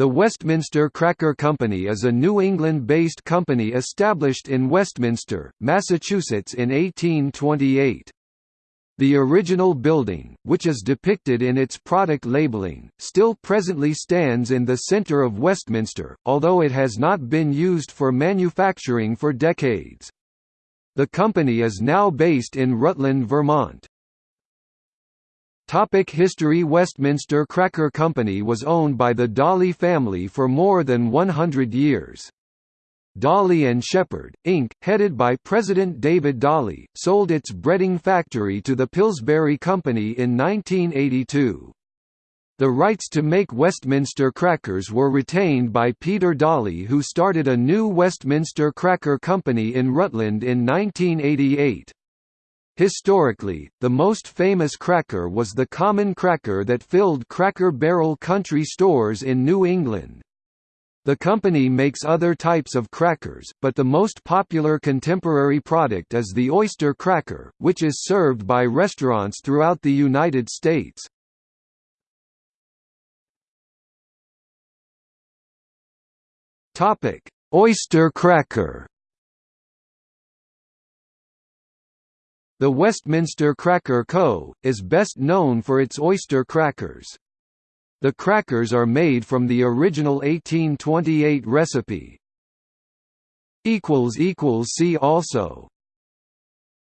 The Westminster Cracker Company is a New England-based company established in Westminster, Massachusetts in 1828. The original building, which is depicted in its product labeling, still presently stands in the centre of Westminster, although it has not been used for manufacturing for decades. The company is now based in Rutland, Vermont. Topic history Westminster Cracker Company was owned by the Dolly family for more than 100 years. Dolly and Shepherd, Inc., headed by President David Dolly, sold its breading factory to the Pillsbury Company in 1982. The rights to make Westminster crackers were retained by Peter Dolly who started a new Westminster Cracker Company in Rutland in 1988. Historically, the most famous cracker was the common cracker that filled Cracker Barrel country stores in New England. The company makes other types of crackers, but the most popular contemporary product is the oyster cracker, which is served by restaurants throughout the United States. Oyster cracker The Westminster Cracker Co., is best known for its oyster crackers. The crackers are made from the original 1828 recipe. See also